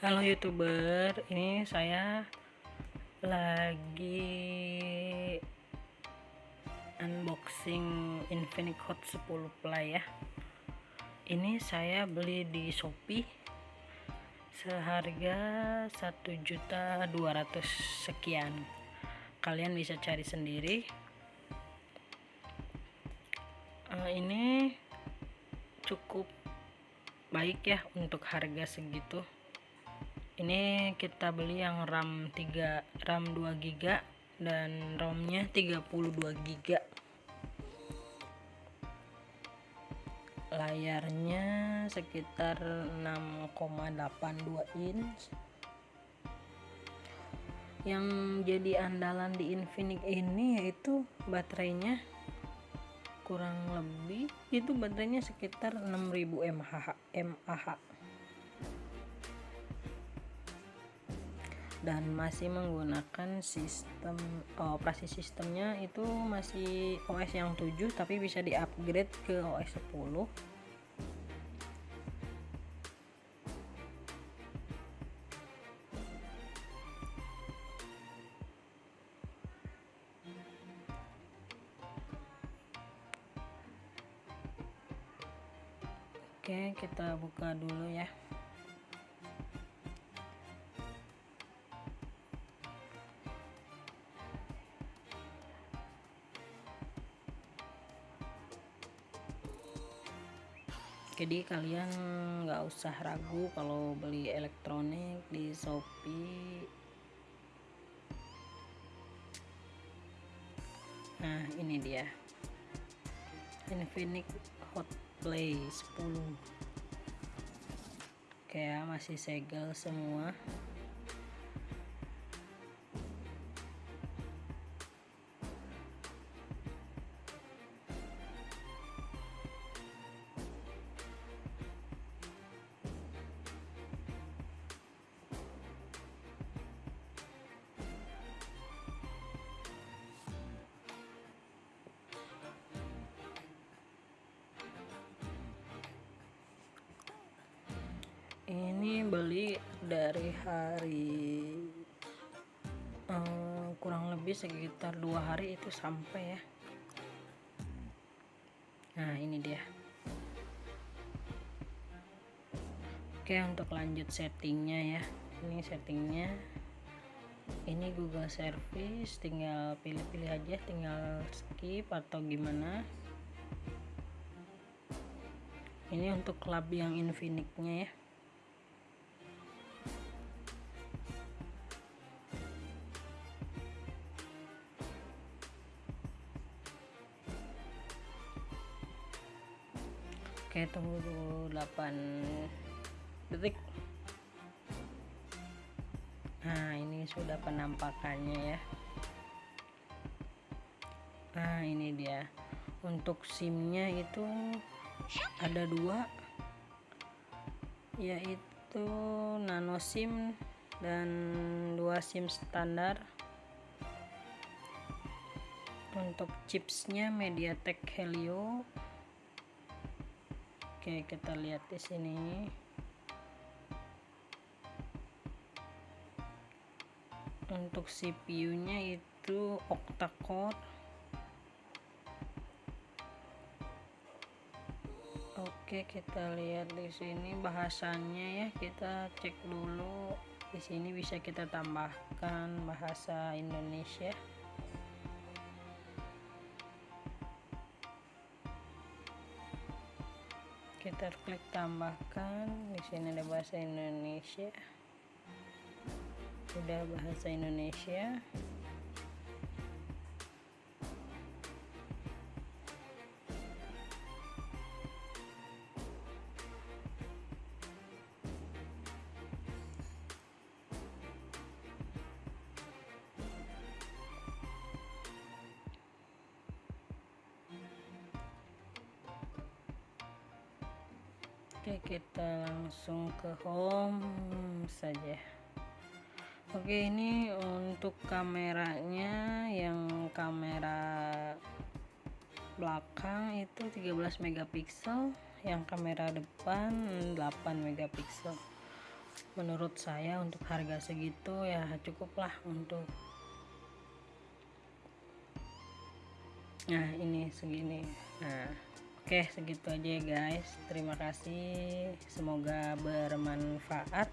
Halo youtuber, ini saya lagi unboxing Infinix Hot 10 Play ya. Ini saya beli di Shopee seharga 1.200 sekian. Kalian bisa cari sendiri. Uh, ini cukup baik ya untuk harga segitu ini kita beli yang RAM 3 RAM 2 GB dan ROM-nya 32 GB layarnya sekitar 6,82 inch. Yang jadi andalan di Infinix ini yaitu baterainya kurang lebih itu baterainya sekitar 6000 mAh mAh dan masih menggunakan sistem oh, operasi sistemnya itu masih OS yang 7 tapi bisa di upgrade ke OS 10 Oke kita buka dulu ya jadi kalian nggak usah ragu kalau beli elektronik di Shopee. Nah ini dia. Infinix Hot Play 10 kayak masih segel semua beli dari hari um, kurang lebih sekitar dua hari itu sampai ya. Nah ini dia. Oke untuk lanjut settingnya ya. Ini settingnya. Ini Google Service tinggal pilih-pilih aja tinggal skip atau gimana. Ini untuk klub yang Infinix-nya ya Oke tunggu dulu 8 detik. Nah ini sudah penampakannya ya. Nah ini dia. Untuk simnya itu ada dua Yaitu nano sim dan dua sim standar. Untuk chipsnya MediaTek Helio Oke, kita lihat di sini. Untuk CPU-nya itu octa-core. Oke, kita lihat di sini bahasannya ya. Kita cek dulu. Di sini bisa kita tambahkan bahasa Indonesia. Kita klik tambahkan. Di sini ada bahasa Indonesia. Sudah bahasa Indonesia Oke kita langsung ke home saja. Oke ini untuk kameranya yang kamera belakang itu 13 megapiksel yang kamera depan 8 megapiksel. Menurut saya untuk harga segitu ya cukuplah untuk nah ini segini. Nah oke segitu aja ya guys. Terima kasih. Semoga bermanfaat